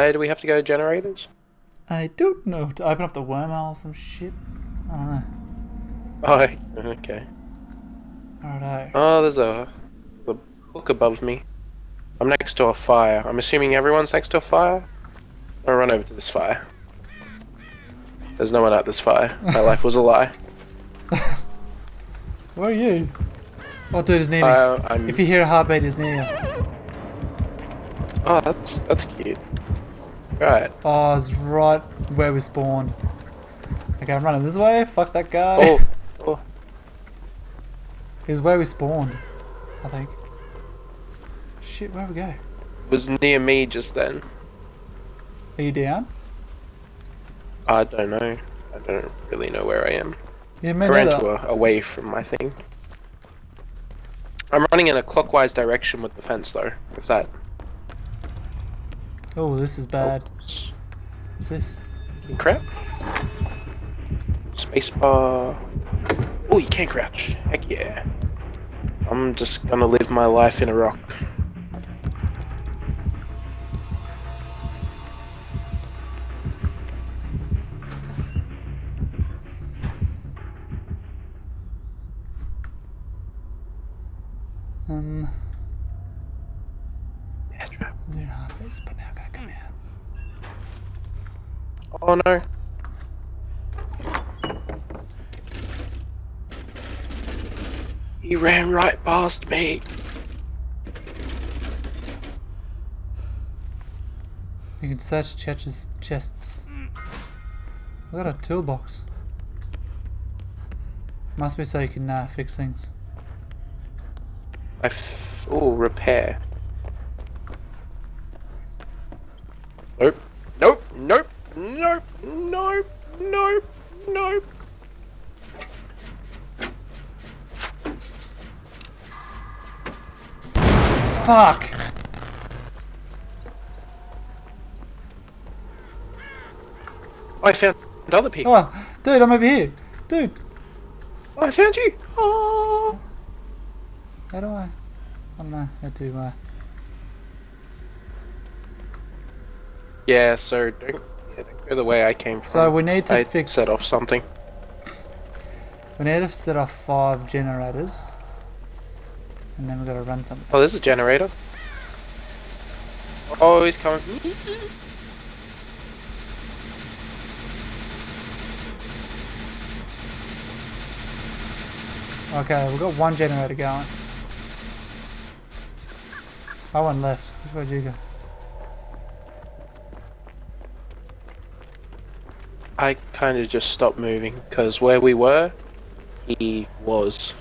Why do we have to go to generators? I don't know. To open up the wormhole or some shit. I don't know. Oh, okay. Righto. Oh, there's a, a hook above me. I'm next to a fire. I'm assuming everyone's next to a fire. I'll run over to this fire. There's no one at this fire. My life was a lie. Where are you? Oh, dude, he's near me. Uh, I'm. if you hear a heartbeat, he's near you. Oh, that's that's cute. Right. Oh, it's right where we spawned. Okay, I'm running this way. Fuck that guy. Oh, oh. He's where we spawned, I think. Shit, where we go? It Was near me just then. Are you down? I don't know. I don't really know where I am. Yeah, I me ran to a, away from my thing. I'm running in a clockwise direction with the fence though. With that. Oh, this is bad. Oops. What's this? Crap. Spacebar. Oh, you can't crouch. Heck yeah. I'm just gonna live my life in a rock. Um, Yeah, trap. Heartbeats, but now gotta come out. Oh no. He ran right past me. You can search chests. chests. I got a toolbox. Must be so you can uh, fix things. I f- oh, repair. Nope. Nope. Nope. Nope. Nope. Nope. Nope. Fuck! Oh, I found other people. Oh, dude, I'm over here. Dude, Oh, I found you. Oh. how do I? I don't know how to. Uh... Yeah. So don't, yeah, don't go the way I came from. So we need to I fix. set off something. We need to set off five generators, and then we gotta run something. Oh, there's a generator. Oh, he's coming. Okay, we've got one generator going. Oh, one left. Which way did you go? I kind of just stopped moving because where we were, he was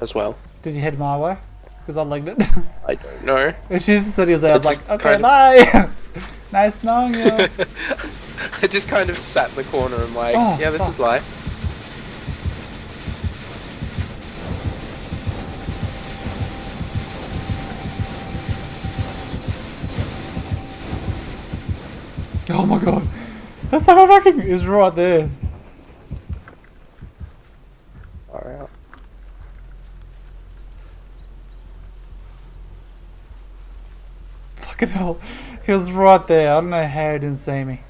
as well. Did you head my way? Because I legged it. I don't know. and she just said he was there. I was like, okay, bye. nice knowing you. I just kind of sat in the corner and like, Oh, yeah, this fuck. is life. oh my god. That's so fucking is right there. Out. Fucking hell. He was right there. I don't know how he didn't see me.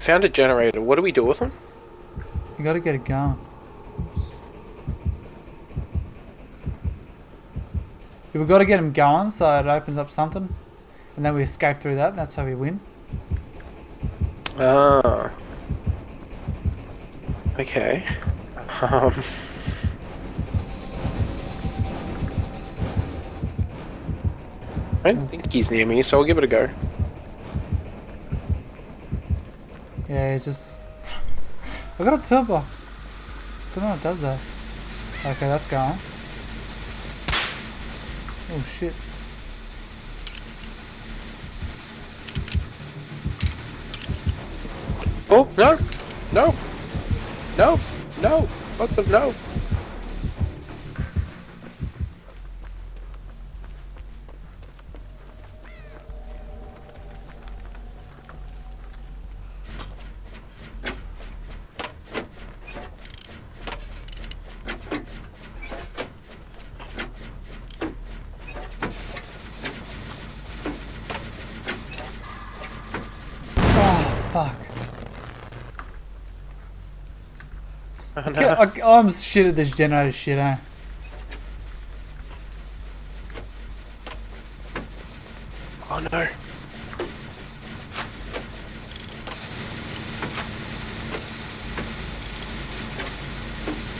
Found a generator. What do we do with them? You gotta get it going. Yeah, we gotta get him going so it opens up something. And then we escape through that. That's how we win. Ah. Okay. Um. I don't think he's near me, so I'll give it a go. Yeah, it's just. I got a toolbox. Don't know what does that. Okay, that's gone. Oh shit. Oh, no! No! No! No! What the? No! Ah, fuck. I, I'm shit at this generator shit, eh? oh no.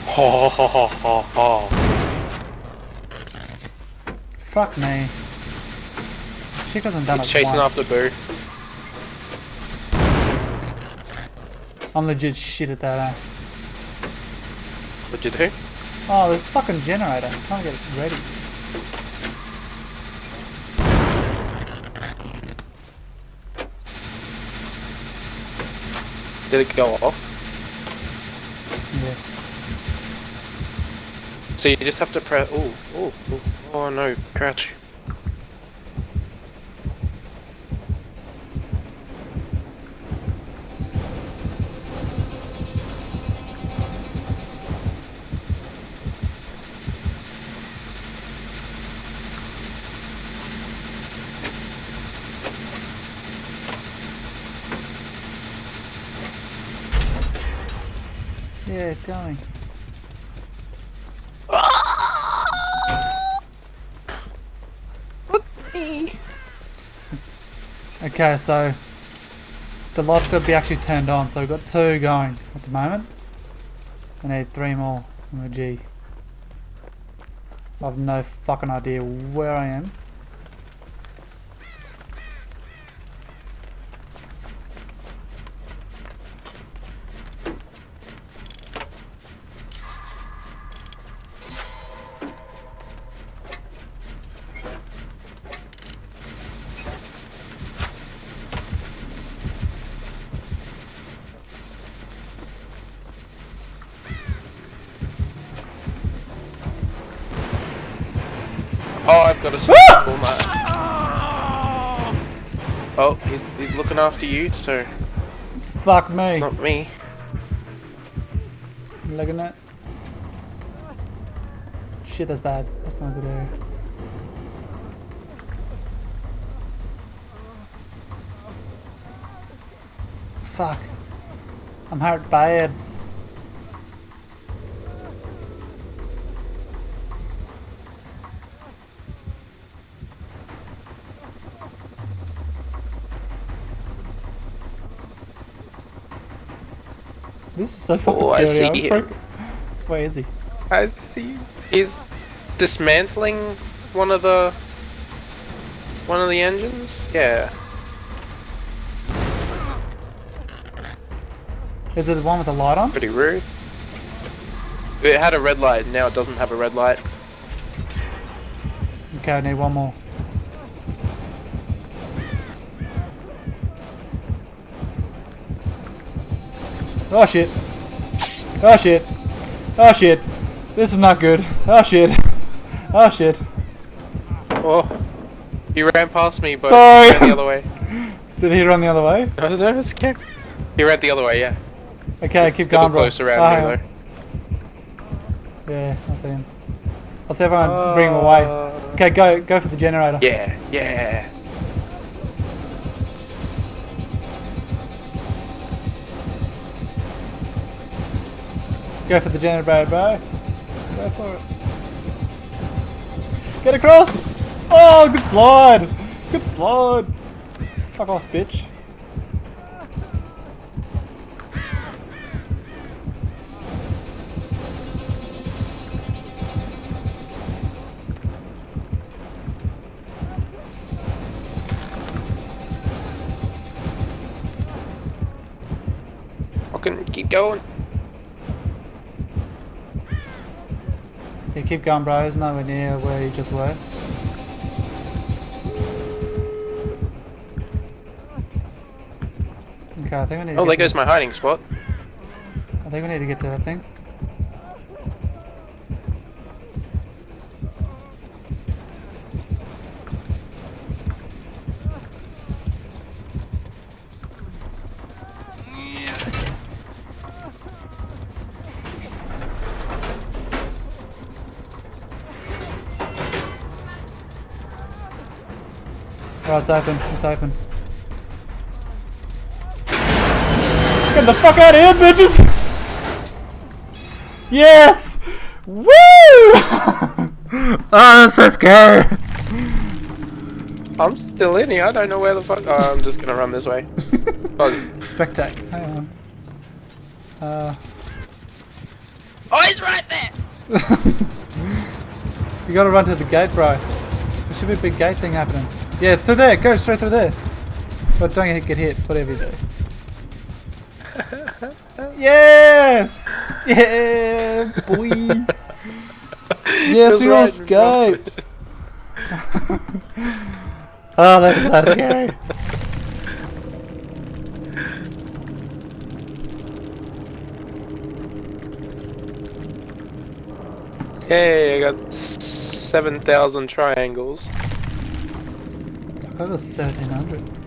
Ho ho ho ho ho. Fuck me. This chick hasn't done He's chasing once. after Boo. I'm legit shit at that, eh? What'd you do? Oh, this fucking generator. I'm trying to get it ready. Did it go off? Yeah. So you just have to press. Oh, oh, oh, oh no, crouch. Yeah, it's going. Okay, so the light's got to be actually turned on. So we've got two going at the moment. I need three more on the G. I have no fucking idea where I am. Got a ah! nut. Oh, he's he's looking after you, so Fuck me. it's not me. Looking at. Shit, that's bad. That's not a good area. Fuck. I'm hurt bad. This is so fucking Oh, I scary. I'm see him. Where is he? I see. He's dismantling one of the one of the engines. Yeah. Is it the one with the light on? Pretty rude. It had a red light. Now it doesn't have a red light. Okay, I need one more. Oh shit. Oh shit. Oh shit. This is not good. Oh shit. Oh shit. Oh, he ran past me, but Sorry. he ran the other way. Did he run the other way? No, no, it's okay. He ran the other way. Yeah. Okay, He's keep going, bro. close around Oh, though. Yeah, I see him. I'll see if I can bring him away. Uh, Okay, go go for the generator. Yeah, yeah. Go for the generator, bro. Go for it. Get across! Oh, good slide! Good slide! Fuck off, bitch. Fucking keep going. Yeah, keep going, bro. It's nowhere near where you just were. Okay, I think we need to Oh, there goes my hiding spot. I think we need to get to that thing. Oh, it's open. It's open. Get the fuck out of here, bitches! Yes! Woo! oh, that's so scary. I'm still in here. I don't know where the fuck. Oh, I'm just gonna run this way. Oh, Spectate. Hang on. Uh, oh he's right there. you gotta run to the gate, bro. There should be a big gate thing happening. Yeah, through there. Go straight through there. But don't get hit, whatever you do. yes! Yeah, boy. Yes, Feels we right in escaped. oh, that's so scary. Okay, I got seven thousand triangles. Got 1300.